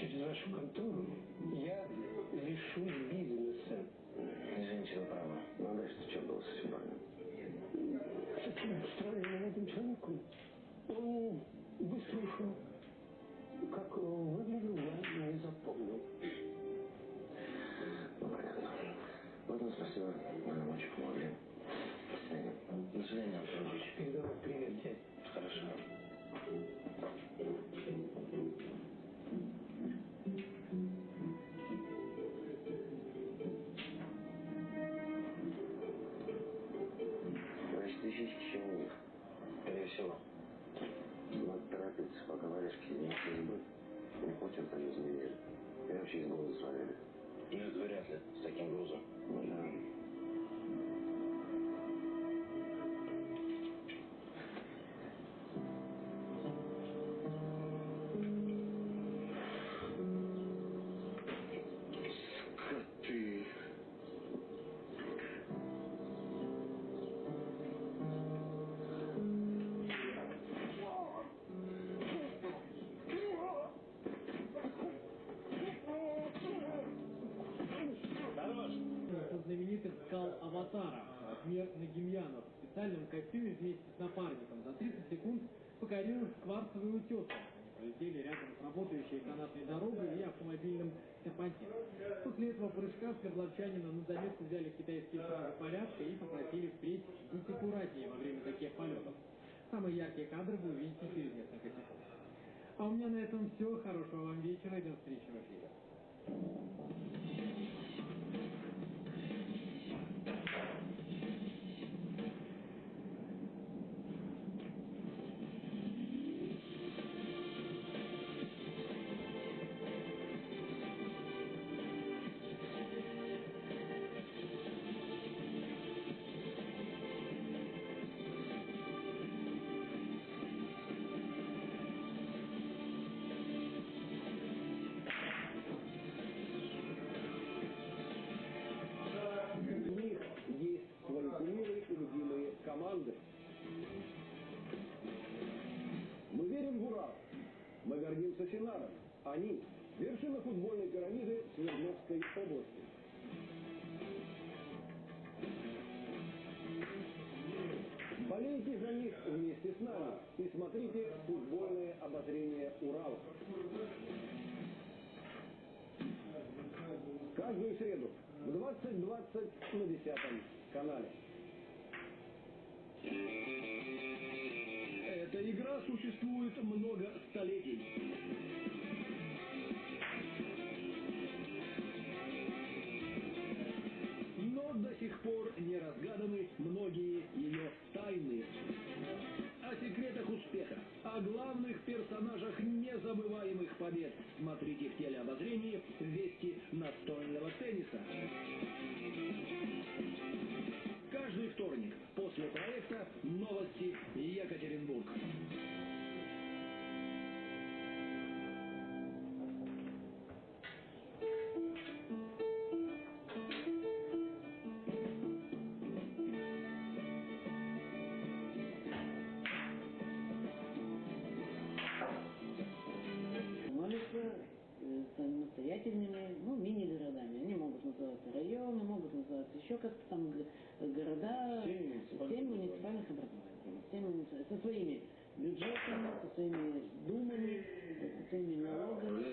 через вашу контору я лишусь бизнеса. Извините, вы правы. Ну, а дальше что было с этим парнем? С этим странным молодым человеком. Он быстро ушел. Как выглядел, я не запомнил. Ну, понятно. Ладно, спасибо. Вы нам очень помогли. Мир Нагимьянов, в специальном костюме вместе с напарником за 30 секунд покорил кварцевый утес. Они рядом с работающей канатной дорогой и автомобильным серпантином. После этого прыжка свердловчанина на заметку взяли китайские стражи порядка и попросили впредь быть аккуратнее во время таких полетов. Самые яркие кадры вы увидите через несколько секунд. А у меня на этом все. Хорошего вам вечера и до встречи в эфире. Синаром. Они – вершина футбольной пирамиды Свердловской области. Болейте за них вместе с нами и смотрите футбольное обозрение Урала. Каждую среду в 20.20 на 10 канале. Существует много столетий. Но до сих пор не разгаданы многие ее тайны. О секретах успеха, о главных персонажах незабываемых побед смотрите в телеобозрении самостоятельными, ну, мини-городами. Они могут называться районы, могут называться еще как-то там города, семь муниципальных образований. Семь муници- со своими бюджетами, со своими думами, со своими налогами.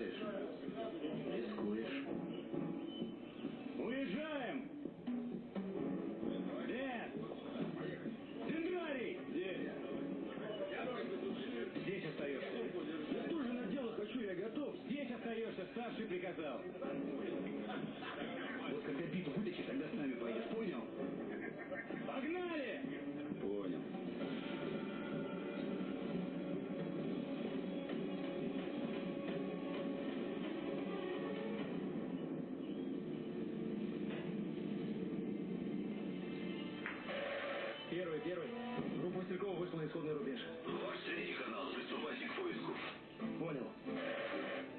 Первый, первый. Группа Мастеркова вышла на исходный рубеж. Ваш средний канал, приступайте к поиску. Понял.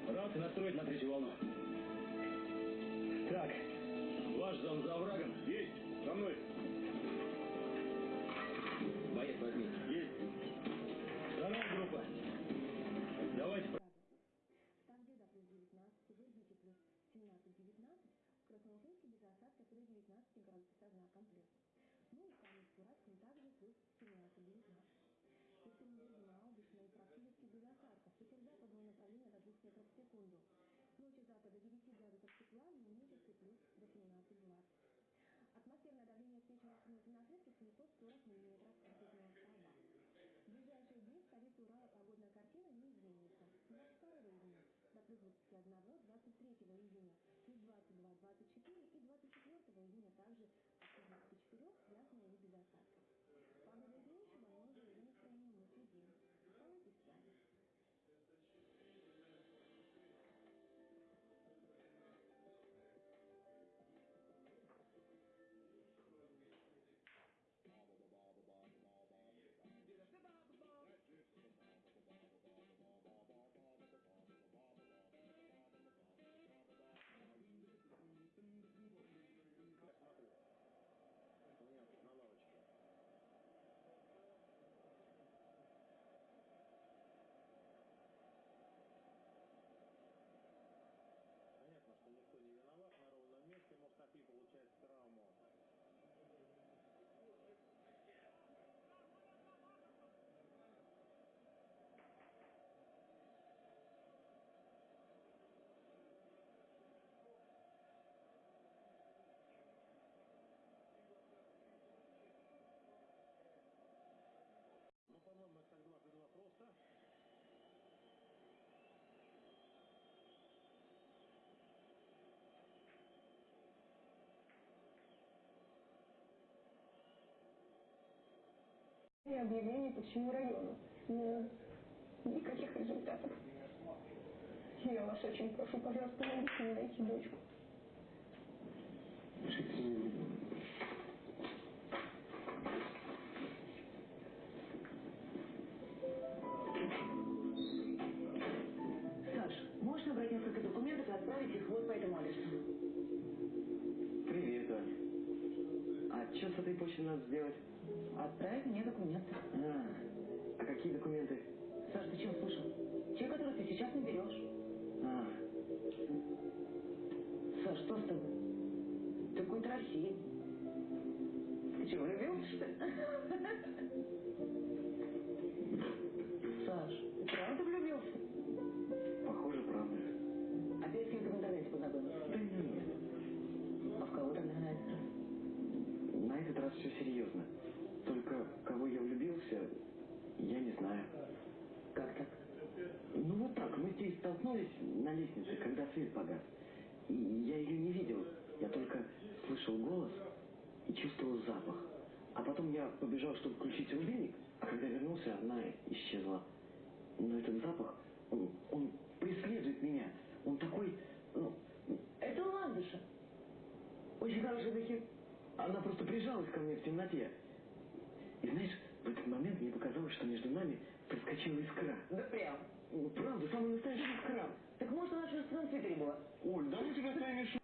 Рации настроить на третью волну. Так, ваш зам за оврагом. Есть, со мной. Боец возьми. Есть. Вторая группа. Давайте. Красноуфимске без осадков до 19 градусов 1 комплект плюс 17-19. Эффективность режима облачно и практически без осадков. Ветер западного направления до 2 метров в секунду. Ночью запада 9 градусов тепла, дневнический плюс до 17-20. Атмосферное давление с вечера снизу на средстве 740 мм ртутного столба. В ближайшие дни в столице Урала погодная картина не изменится. 22 июня до плюс 21, 23 июня И объявлений по всему району. Но никаких результатов. Я вас очень прошу, пожалуйста, помогите мне найти дочку. Саш, можешь набрать несколько документов и отправить их вот по этому адресу? Привет, Оль. А что с этой почтой надо сделать? Отправить мне документы. А, а какие документы? Саш, ты чего слышал? Те, которые ты сейчас наберешь. А, Саш, что с тобой? Ты какой-то рассеян. Ты что, влюбился, что ли? Саш, ты правда влюбился? похоже, правда. Опять с кем-то в интернете познакомился? Да нет. А в кого тогда на этот раз? На этот раз все серьезно. Кого я влюбился, я не знаю. Как так? Ну вот так, мы здесь столкнулись на лестнице, когда свет погас. И я ее не видел, я только слышал голос и чувствовал запах. А потом я побежал, чтобы включить рубильник, а когда вернулся, она исчезла. Но этот запах, он, он преследует меня. Он такой, ну, Это ландыша. очень хороший духи. Она просто прижалась ко мне в темноте. И знаешь, в этот момент мне показалось, что между нами проскочила искра. Да прям. Правда, самая настоящая искра. Так может она своем твиттере была? Оль, да ну тебя своими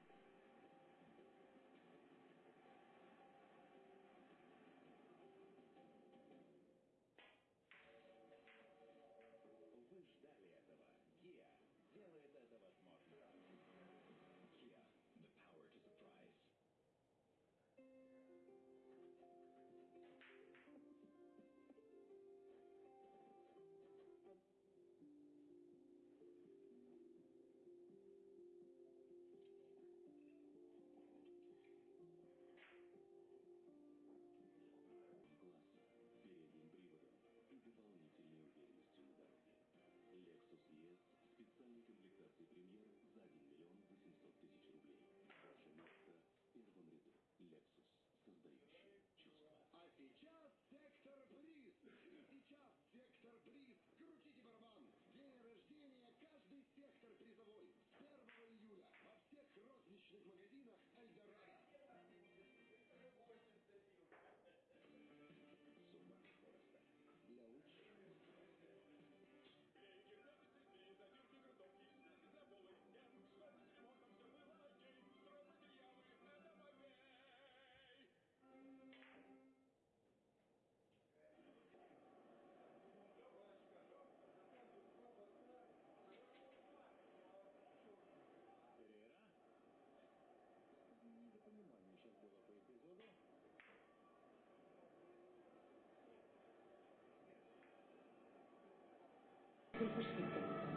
Предпочтите. Я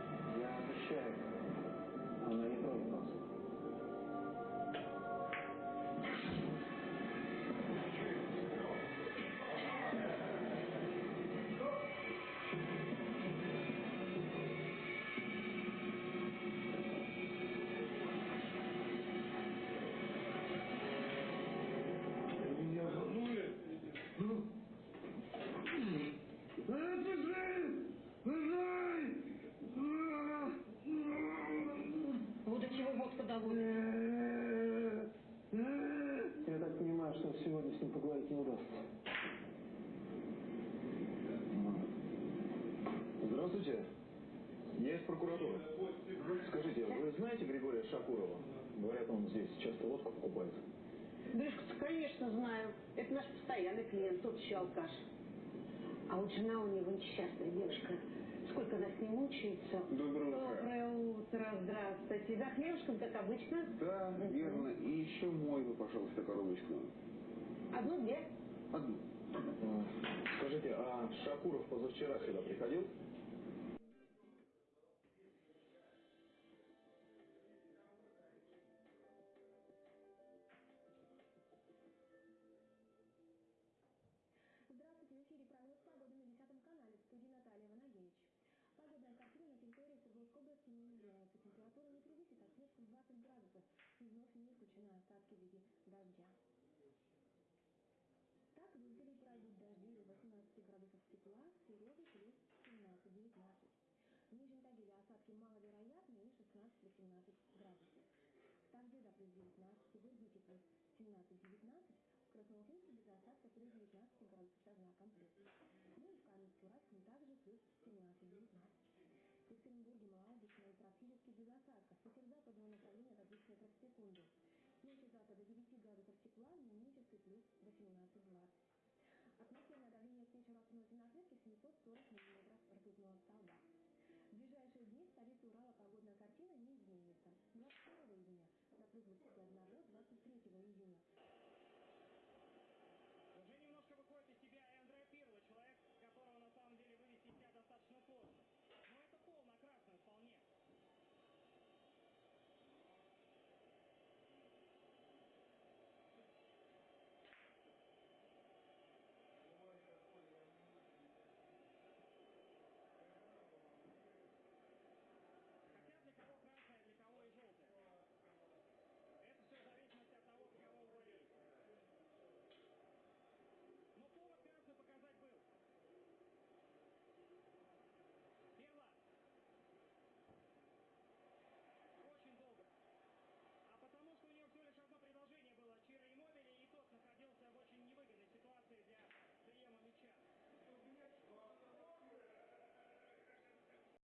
Здравствуйте. Я из прокуратуры. Скажите, вы знаете Григория Шакурова? Говорят, он здесь часто водку покупает. Гришка, конечно, знаю. Это наш постоянный клиент, тот еще алкаш. А вот жена у него несчастная девушка. Сколько она с ним мучается. Доброе утро. Доброе утро, здравствуйте. За хлебушком, как обычно. Да, верно. И еще мой вы, пожалуйста, коробочку. Одну-две. Одну. Скажите, а Шакуров позавчера сюда приходил? Тепла, Сереге плюс 17-19. В Нижнем Тагиле осадки маловероятны и 16-17 градусов. До плюс 19, в Ирбите плюс 17-19, в Красноуфимске без осадков плюс 19 градусов со знаком плюс. Ну и в Каменске-Уральском также плюс 17-19. В Екатеринбурге малооблачно и практически без осадков. Ветер западного направления до 2 метров в секунду. Ночью завтра до 9 градусов тепла, дневнический плюс 18-20. Атмосферное давление на отметке 740 миллиметров ртутного столба. В ближайшие дни в столице Урала погодная картина не изменится. 22 июня до плюс 21 до